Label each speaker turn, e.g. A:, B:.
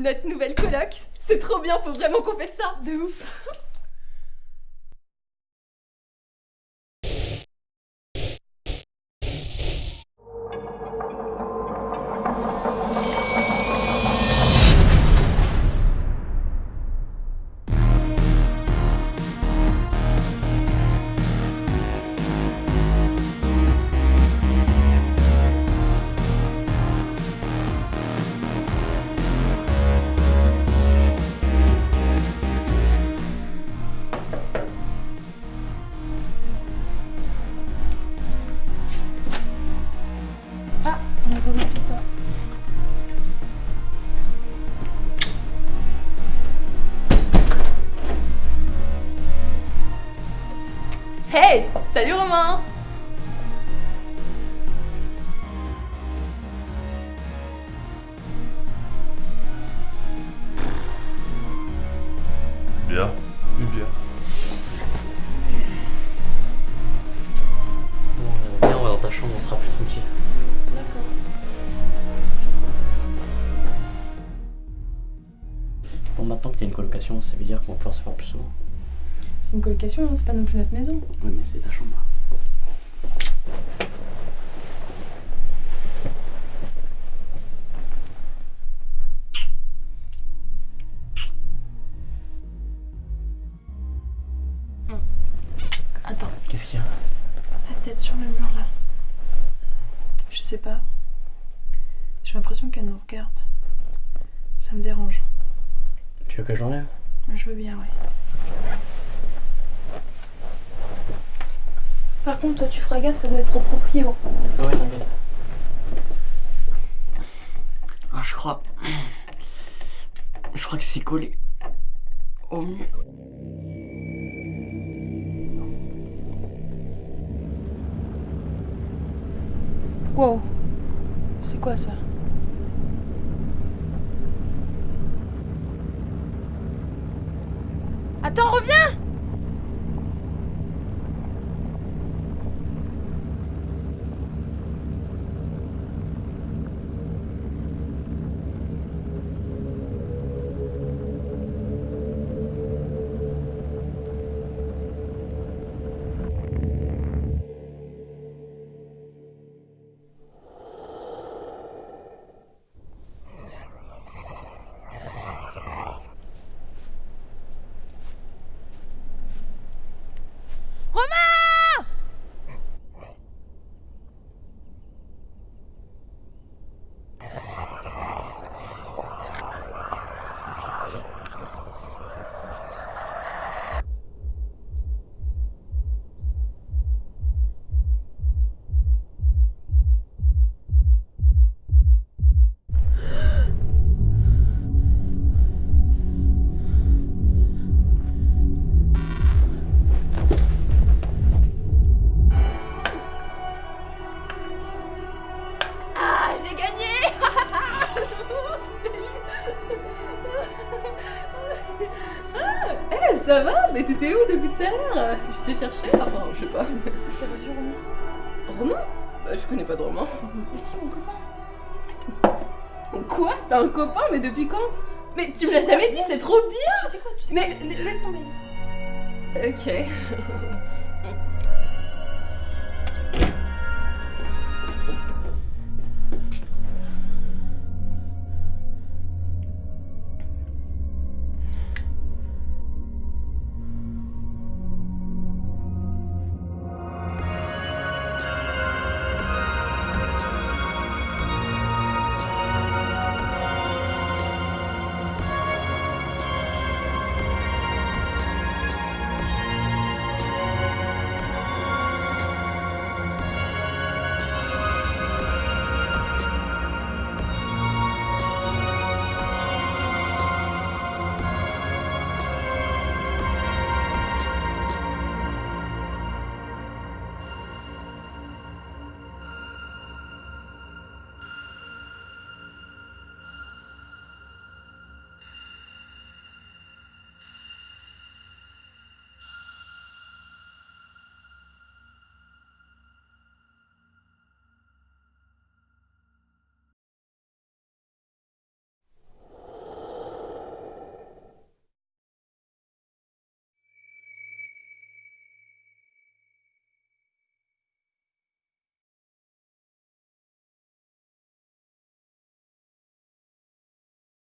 A: Notre nouvelle coloc. C'est trop bien, faut vraiment qu'on fasse ça.
B: De ouf
A: Hey Salut Romain
C: Bien.
D: Une bière.
E: Bon, viens, on va dans ta chambre, on sera plus tranquille.
B: D'accord.
E: Bon, maintenant que t'as une colocation, ça veut dire qu'on va pouvoir se voir plus souvent.
B: C'est une colocation, hein, c'est pas non plus notre maison.
E: Oui, mais c'est ta chambre.
B: Attends,
E: Qu'est-ce qu'il y a?
B: La tête sur le mur là. Je sais pas. J'ai l'impression qu'elle nous regarde. Ça me dérange.
E: Tu veux que je l'enlève?
B: Je veux bien, ouais. Par contre, toi, tu feras gaffe, ça doit être trop proprio.
E: Ouais, t'inquiète. Ah, je crois. Je crois que c'est collé. Au mieux.
B: Wow. C'est quoi ça? Attends, reviens
A: Ah, ça va Mais t'étais où depuis tout à l'heure? Je te cherchais, enfin, je sais pas.
B: Ça va du Romain?
A: Romain? Bah, je connais pas de Romain.
B: Mais si, mon copain.
A: Quoi? T'as un copain, mais depuis quand? Mais tu me l'as jamais dit, c'est trop bien.
B: Tu sais quoi? Tu sais
A: Mais-
B: quoi? Laisse tomber, laisse tomber.
A: Ok.